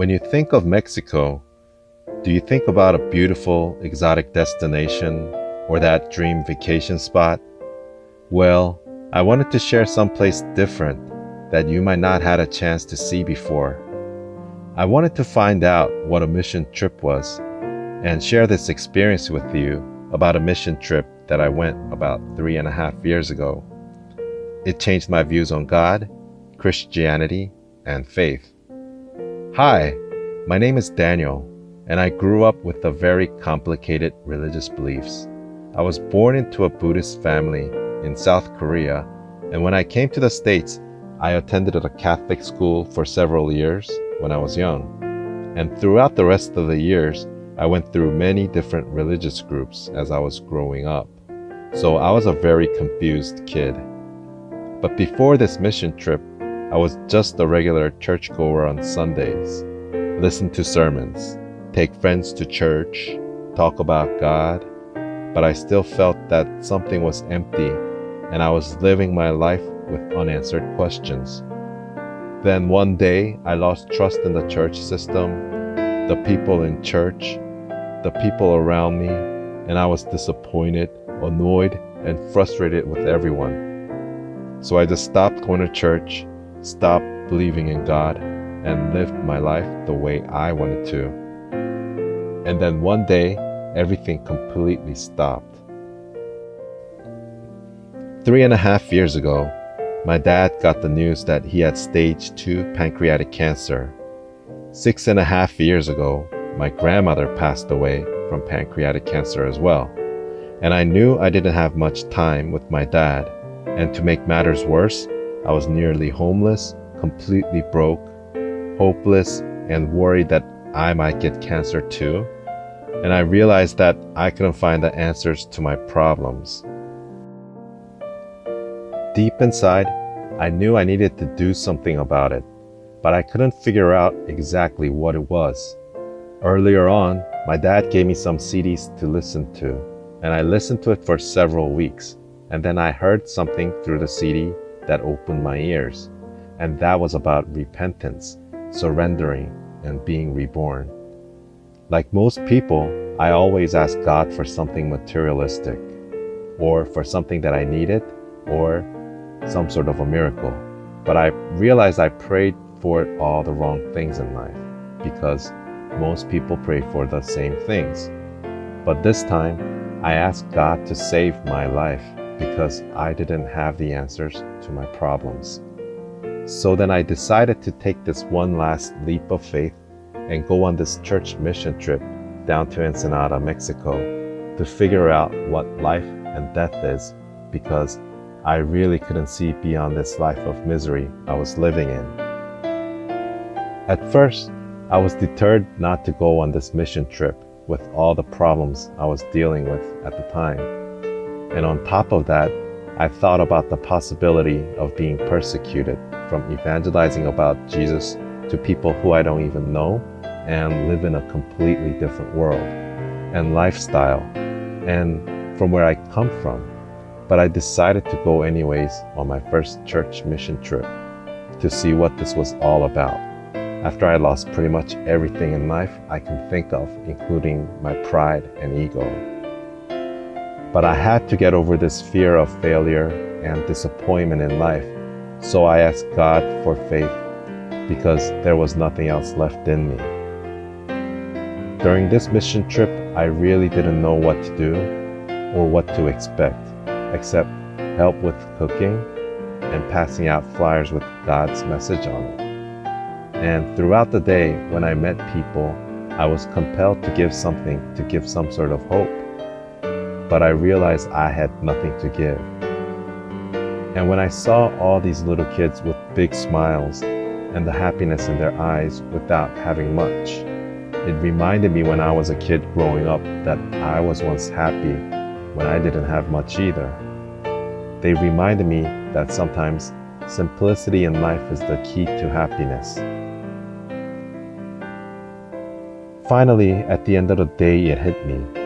When you think of Mexico, do you think about a beautiful, exotic destination or that dream vacation spot? Well, I wanted to share someplace different that you might not had a chance to see before. I wanted to find out what a mission trip was and share this experience with you about a mission trip that I went about three and a half years ago. It changed my views on God, Christianity, and faith. Hi, my name is Daniel, and I grew up with a very complicated religious beliefs. I was born into a Buddhist family in South Korea, and when I came to the States, I attended a Catholic school for several years when I was young. And throughout the rest of the years, I went through many different religious groups as I was growing up. So I was a very confused kid. But before this mission trip, I was just a regular churchgoer on Sundays, listen to sermons, take friends to church, talk about God, but I still felt that something was empty and I was living my life with unanswered questions. Then one day, I lost trust in the church system, the people in church, the people around me, and I was disappointed, annoyed, and frustrated with everyone. So I just stopped going to church, stopped believing in God, and lived my life the way I wanted to. And then one day, everything completely stopped. Three and a half years ago, my dad got the news that he had stage 2 pancreatic cancer. Six and a half years ago, my grandmother passed away from pancreatic cancer as well. And I knew I didn't have much time with my dad. And to make matters worse, I was nearly homeless, completely broke, hopeless, and worried that I might get cancer too. And I realized that I couldn't find the answers to my problems. Deep inside, I knew I needed to do something about it, but I couldn't figure out exactly what it was. Earlier on, my dad gave me some CDs to listen to, and I listened to it for several weeks, and then I heard something through the CD that opened my ears, and that was about repentance, surrendering, and being reborn. Like most people, I always ask God for something materialistic, or for something that I needed, or some sort of a miracle. But I realized I prayed for all the wrong things in life because most people pray for the same things. But this time, I asked God to save my life because I didn't have the answers to my problems. So then I decided to take this one last leap of faith and go on this church mission trip down to Ensenada, Mexico to figure out what life and death is because I really couldn't see beyond this life of misery I was living in. At first, I was deterred not to go on this mission trip with all the problems I was dealing with at the time. And on top of that, I thought about the possibility of being persecuted from evangelizing about Jesus to people who I don't even know and live in a completely different world and lifestyle and from where I come from but I decided to go anyways on my first church mission trip to see what this was all about. After I lost pretty much everything in life I can think of, including my pride and ego. But I had to get over this fear of failure and disappointment in life, so I asked God for faith because there was nothing else left in me. During this mission trip, I really didn't know what to do or what to expect except help with cooking and passing out flyers with God's message on it. And throughout the day, when I met people, I was compelled to give something to give some sort of hope. But I realized I had nothing to give. And when I saw all these little kids with big smiles and the happiness in their eyes without having much, it reminded me when I was a kid growing up that I was once happy when I didn't have much either. They reminded me that sometimes simplicity in life is the key to happiness. Finally, at the end of the day, it hit me.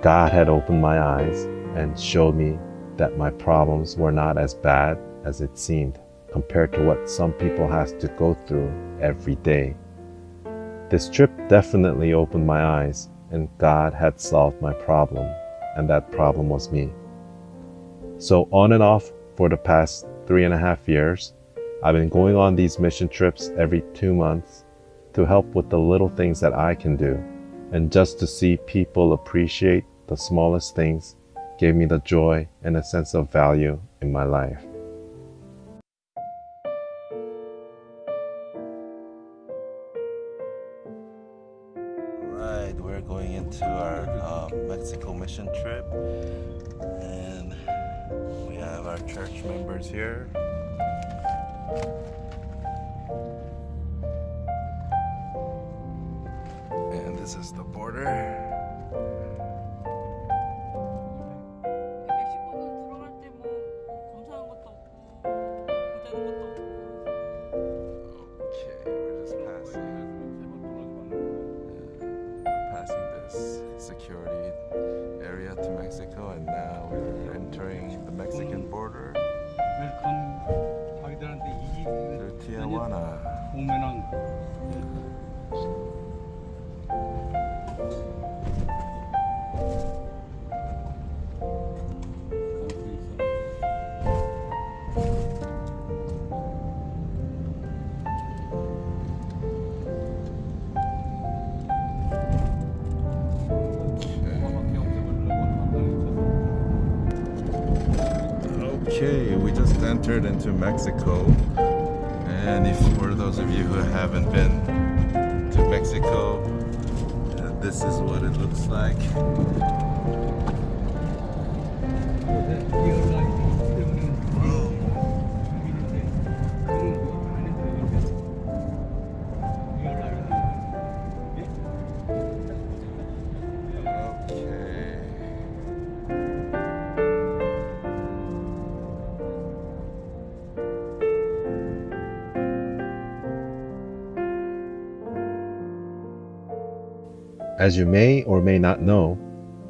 God had opened my eyes and showed me that my problems were not as bad as it seemed compared to what some people has to go through every day. This trip definitely opened my eyes, and God had solved my problem, and that problem was me. So, on and off for the past three and a half years, I've been going on these mission trips every two months to help with the little things that I can do, and just to see people appreciate the smallest things gave me the joy and a sense of value in my life. Entered into Mexico. And if for those of you who haven't been to Mexico, uh, this is what it looks like. As you may or may not know,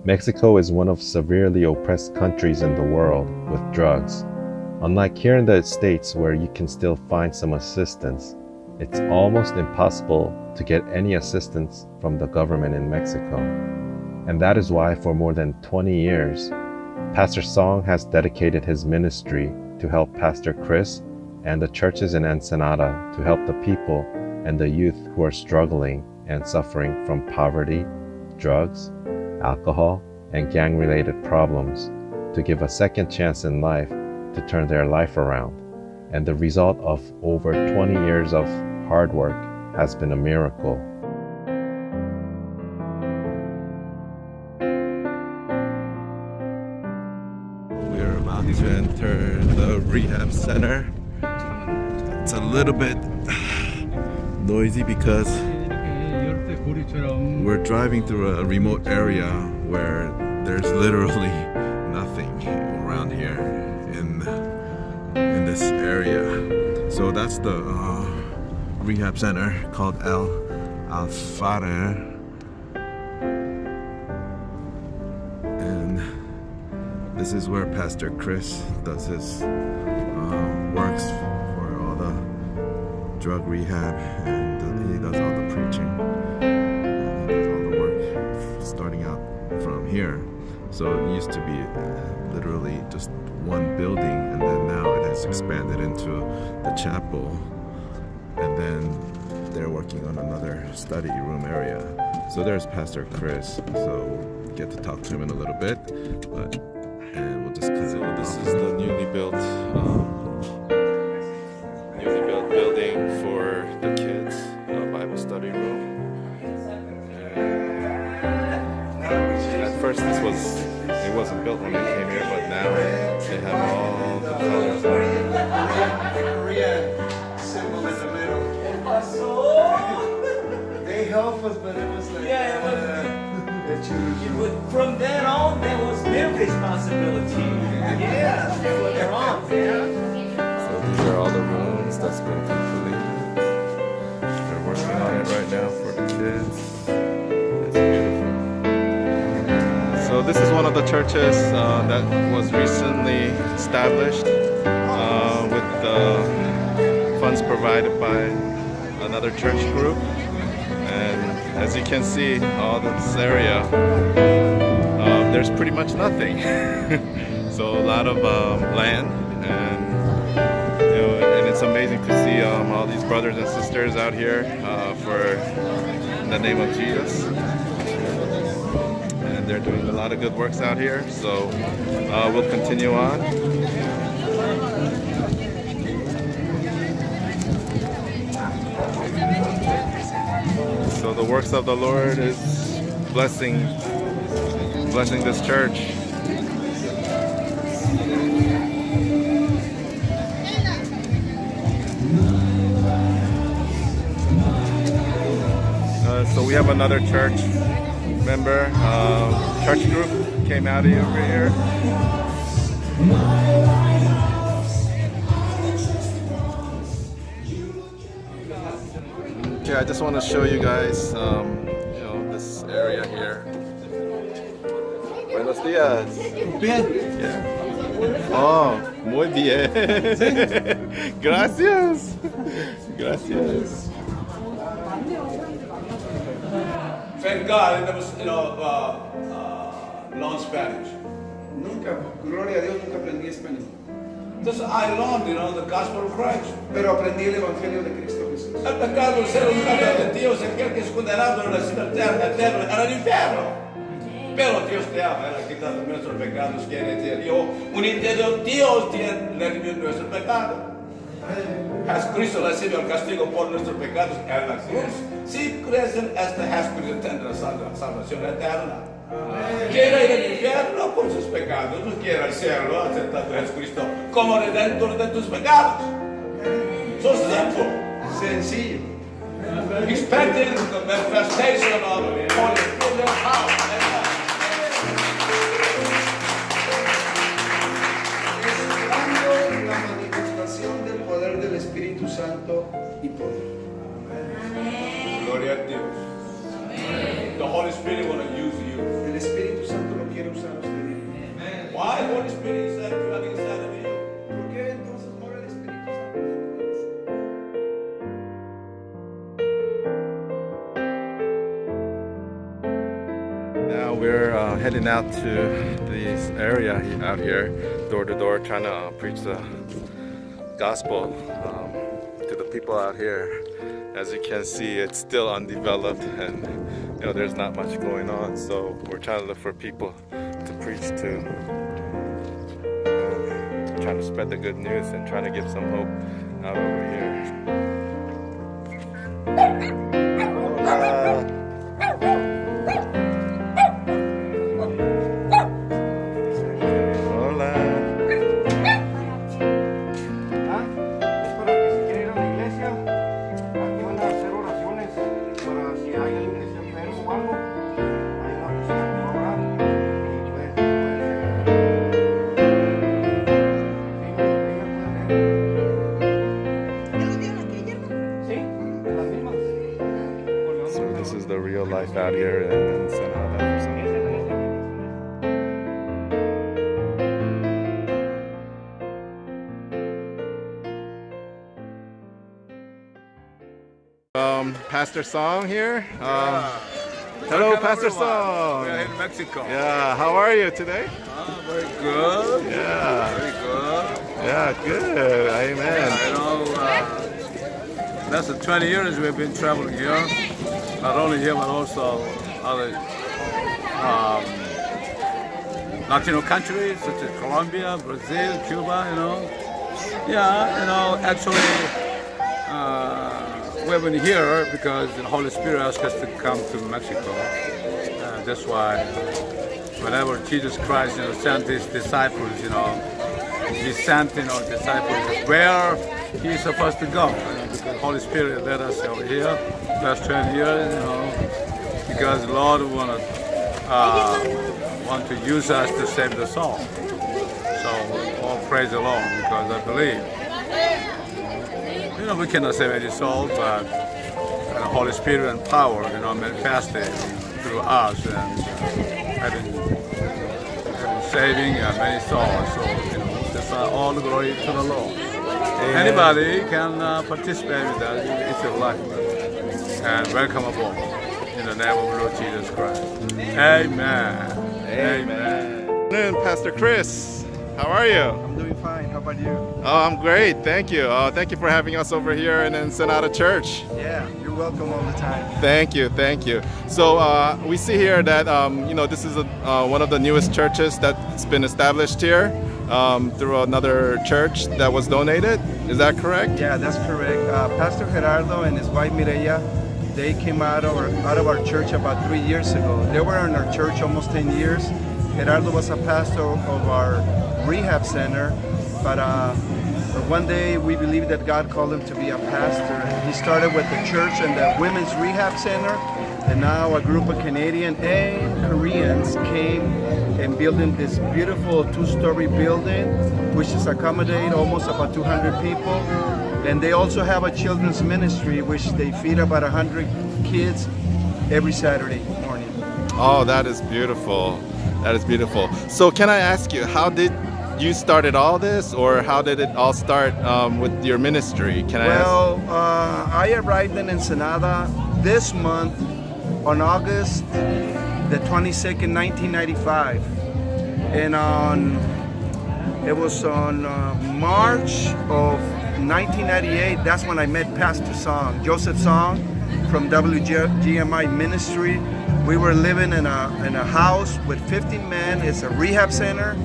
Mexico is one of severely oppressed countries in the world with drugs. Unlike here in the States where you can still find some assistance, it's almost impossible to get any assistance from the government in Mexico. And that is why for more than 20 years, Pastor Song has dedicated his ministry to help Pastor Chris and the churches in Ensenada to help the people and the youth who are struggling and suffering from poverty, drugs, alcohol, and gang related problems to give a second chance in life to turn their life around. And the result of over 20 years of hard work has been a miracle. We're about to enter the rehab center. It's a little bit noisy because we're driving through a remote area where there's literally nothing around here in in this area. So that's the uh, rehab center called El Alfare. And this is where Pastor Chris does his uh, works for all the drug rehab and he does all here. So it used to be uh, literally just one building, and then now it has expanded into the chapel, and then they're working on another study room area. So there's Pastor Chris. So we'll get to talk to him in a little bit, but and we'll just cut so it. This is the newly built. Um, this was it wasn't built when they came here, but now they have all the colors. on symbol in the middle. They help us, but it was like Yeah, it was- uh, that. It was- From then on, there was their responsibility. Yeah, from there on. So these are all the rooms that's been completed. They're working on it right now for the kids. Of the churches uh, that was recently established uh, with the funds provided by another church group. And as you can see, all this area, uh, there's pretty much nothing. so a lot of um, land and you know, and it's amazing to see um, all these brothers and sisters out here uh, for the name of Jesus. They're doing a lot of good works out here. So uh, we'll continue on. So the works of the Lord is blessing blessing this church. Uh, so we have another church member, uh, church group came out of over here. Okay, I just want to show you guys, um, you know, this area here. Buenos días. Bien. Yeah. Oh, muy bien. Gracias. Gracias. Thank God I never, you know, uh, uh, learned Spanish. Nunca, gloria a Dios, nunca aprendí español. Just I learned, you know, the gospel of Christ. Pero aprendí el evangelio de Cristo Jesús. El pecado ser humano de Dios, aquel que es condenado en la ciudad eterna, eterna, en el infierno. Pero Dios te ama, Él ha quitado nuestros pecados, quiere decir, yo, un interior, Dios tiene redimido nuestro pecado. Jesucristo recibió el castigo por nuestros pecados en la cruz. Si crees en este Jesucristo tendrá salva- salvación eterna. Quiere ir al infierno por sus pecados, no quiere cielo aceptando a Jesucristo como redentor de tus pecados. So simple. Sencillo. expecting the manifestation of Holy power. Santo y poder. Gloria a Dios. The Holy Spirit want to use you. El Espíritu Santo lo quiere usar a usted. Why the Holy Spirit is that you have inside of you? ¿Por qué entonces mora el Espíritu Santo dentro de nosotros? Now we're uh, heading out to this area out here, door to door, trying to uh, preach the gospel um, people out here. As you can see, it's still undeveloped, and you know there's not much going on. So we're trying to look for people to preach to, uh, trying to spread the good news and trying to give some hope out over here. The real life out here in, in San Juan for some Um, Pastor Song here. Um, hello, Pastor Song. We're in Mexico. Yeah, how are you today? Ah, very good. Yeah, Very good. yeah, good. Amen. You know, uh, less than 20 years we've been traveling here. Not only here, but also other um, Latino countries such as Colombia, Brazil, Cuba, you know. Yeah, you know, actually, uh, we've been here because the Holy Spirit asked us to come to Mexico. Uh, that's why whenever Jesus Christ, you know, sent his disciples, you know, he sent, you know, disciples where he's supposed to go. You Holy Spirit led us over here last 20 years, you know, because the Lord want to uh, want to use us to save the soul. So all praise the Lord because I believe. You know, we cannot save any soul, but the Holy Spirit and power, you know, manifested through us and having, having saving uh, many souls. So, you know, that's uh, all the glory to the Lord. Anybody can uh, participate with us It's your life. And welcome aboard in the name of Lord Jesus Christ. Amen. Amen. afternoon, Pastor Chris. How are you? I'm doing fine. How about you? Oh, I'm great. Thank you. Uh, thank you for having us over here and in Ensenada Church. Yeah, you're welcome all the time. Thank you. Thank you. So uh, we see here that um, you know this is a, uh, one of the newest churches that's been established here um, through another church that was donated. Is that correct? Yeah, that's correct. Uh, Pastor Gerardo and his wife Mireya, they came out of, our, out of our church about three years ago. They were in our church almost 10 years. Gerardo was a pastor of our rehab center, but uh, one day we believed that God called him to be a pastor. He started with the church and the women's rehab center, and now a group of Canadian and Koreans came and building this beautiful two-story building, which is accommodate almost about 200 people. And they also have a children's ministry, which they feed about 100 kids every Saturday morning. Oh, that is beautiful. That is beautiful. So can I ask you, how did you started all this, or how did it all start um, with your ministry? Can I well, uh, I arrived in Ensenada this month on August the 22nd, 1995, and on it was on uh, March of 1998. That's when I met Pastor Song, Joseph Song, from WGMI Ministry. We were living in a in a house with 15 men. It's a rehab center.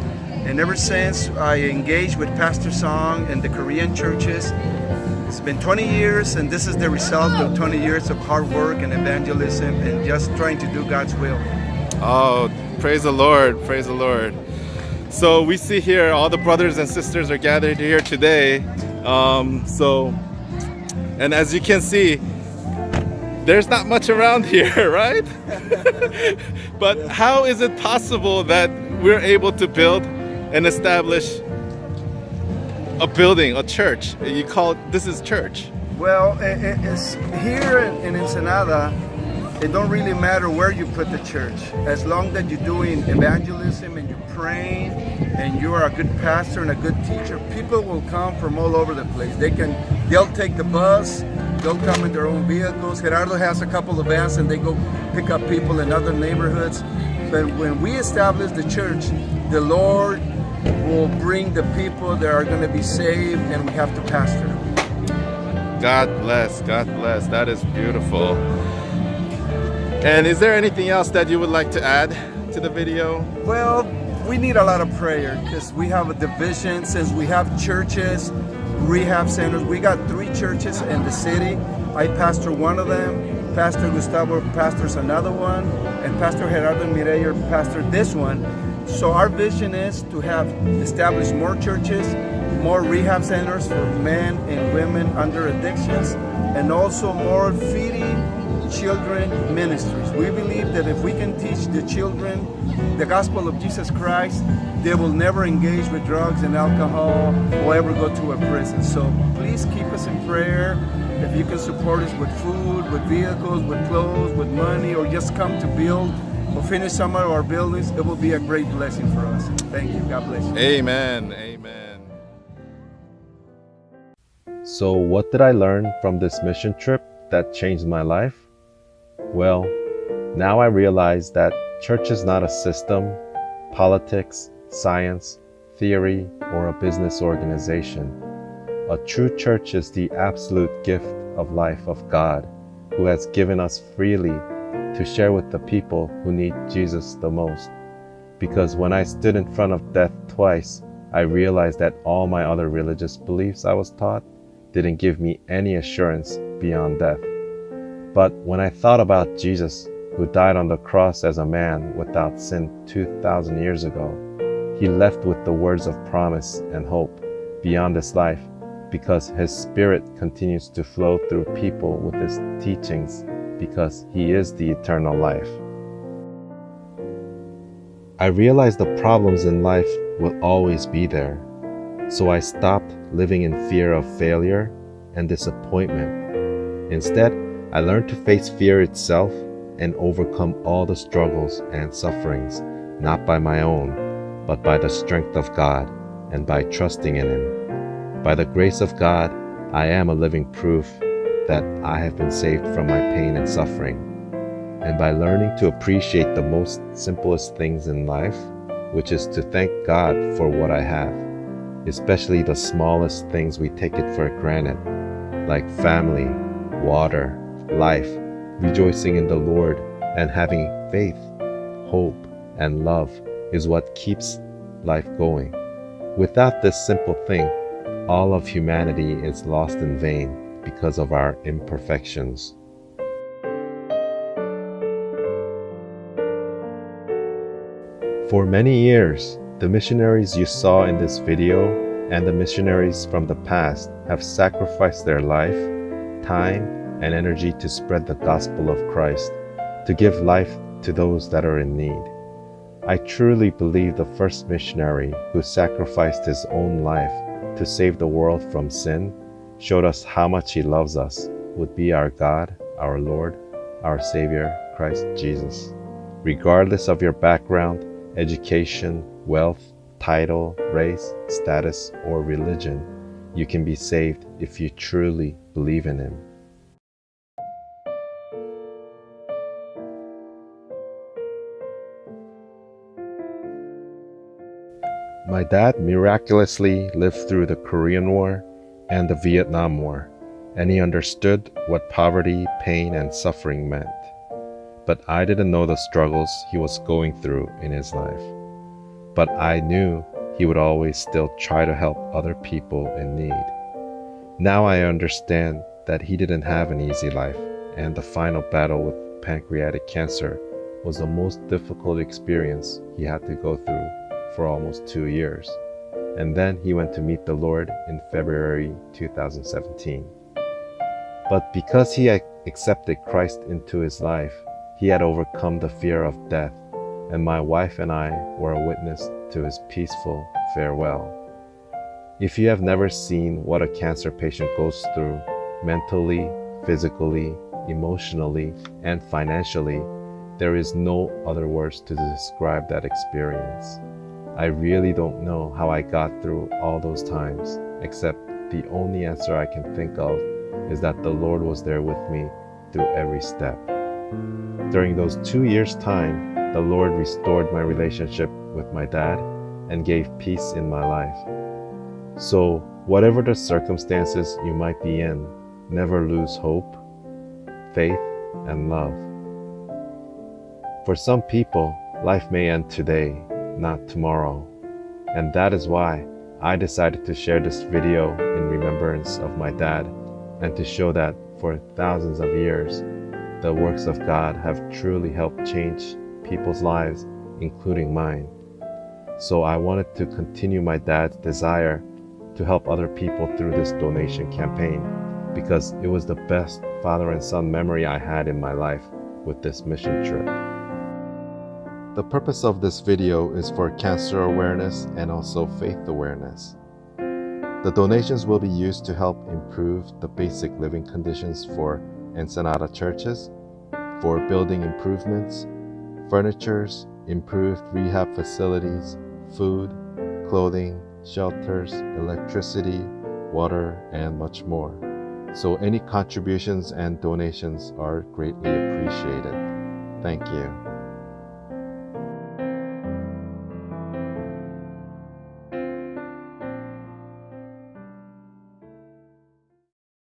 And ever since I engaged with Pastor Song and the Korean churches, it's been 20 years and this is the result of 20 years of hard work and evangelism and just trying to do God's will. Oh, praise the Lord, praise the Lord. So we see here all the brothers and sisters are gathered here today. Um, so, and as you can see, there's not much around here, right? but how is it possible that we're able to build and establish a building, a church. You call it, this is church. Well, it's here in Ensenada, it don't really matter where you put the church. As long that you're doing evangelism and you're praying and you are a good pastor and a good teacher, people will come from all over the place. They can, they'll take the bus, they'll come in their own vehicles. Gerardo has a couple of vans and they go pick up people in other neighborhoods. But when we establish the church, the Lord will bring the people that are going to be saved and we have to pastor God bless, God bless. That is beautiful. And is there anything else that you would like to add to the video? Well, we need a lot of prayer because we have a division since we have churches, rehab centers. We got three churches in the city. I pastor one of them. Pastor Gustavo pastors another one. And Pastor Gerardo Mireya pastor this one. So our vision is to have established more churches, more rehab centers for men and women under addictions, and also more feeding children ministries. We believe that if we can teach the children the gospel of Jesus Christ, they will never engage with drugs and alcohol or ever go to a prison. So please keep us in prayer. If you can support us with food, with vehicles, with clothes, with money, or just come to build finish some of our buildings, it will be a great blessing for us. Thank you. God bless you. Amen. Amen. So, what did I learn from this mission trip that changed my life? Well, now I realize that church is not a system, politics, science, theory, or a business organization. A true church is the absolute gift of life of God, who has given us freely to share with the people who need Jesus the most. Because when I stood in front of death twice, I realized that all my other religious beliefs I was taught didn't give me any assurance beyond death. But when I thought about Jesus, who died on the cross as a man without sin 2,000 years ago, he left with the words of promise and hope beyond this life because his spirit continues to flow through people with his teachings because He is the eternal life. I realized the problems in life will always be there, so I stopped living in fear of failure and disappointment. Instead, I learned to face fear itself and overcome all the struggles and sufferings, not by my own, but by the strength of God and by trusting in Him. By the grace of God, I am a living proof that I have been saved from my pain and suffering. And by learning to appreciate the most simplest things in life, which is to thank God for what I have, especially the smallest things we take it for granted, like family, water, life, rejoicing in the Lord, and having faith, hope, and love is what keeps life going. Without this simple thing, all of humanity is lost in vain because of our imperfections. For many years, the missionaries you saw in this video and the missionaries from the past have sacrificed their life, time, and energy to spread the gospel of Christ, to give life to those that are in need. I truly believe the first missionary who sacrificed his own life to save the world from sin showed us how much he loves us would be our God, our Lord, our Savior, Christ Jesus. Regardless of your background, education, wealth, title, race, status, or religion, you can be saved if you truly believe in Him. My dad miraculously lived through the Korean War and the Vietnam War, and he understood what poverty, pain, and suffering meant. But I didn't know the struggles he was going through in his life. But I knew he would always still try to help other people in need. Now I understand that he didn't have an easy life, and the final battle with pancreatic cancer was the most difficult experience he had to go through for almost two years. And then he went to meet the Lord in February 2017. But because he had accepted Christ into his life, he had overcome the fear of death, and my wife and I were a witness to his peaceful farewell. If you have never seen what a cancer patient goes through mentally, physically, emotionally, and financially, there is no other words to describe that experience. I really don't know how I got through all those times, except the only answer I can think of is that the Lord was there with me through every step. During those two years' time, the Lord restored my relationship with my dad and gave peace in my life. So, whatever the circumstances you might be in, never lose hope, faith, and love. For some people, life may end today, not tomorrow. And that is why I decided to share this video in remembrance of my dad and to show that for thousands of years, the works of God have truly helped change people's lives, including mine. So I wanted to continue my dad's desire to help other people through this donation campaign because it was the best father and son memory I had in my life with this mission trip. The purpose of this video is for cancer awareness and also faith awareness. The donations will be used to help improve the basic living conditions for Ensenada churches, for building improvements, furnitures, improved rehab facilities, food, clothing, shelters, electricity, water, and much more. So any contributions and donations are greatly appreciated. Thank you.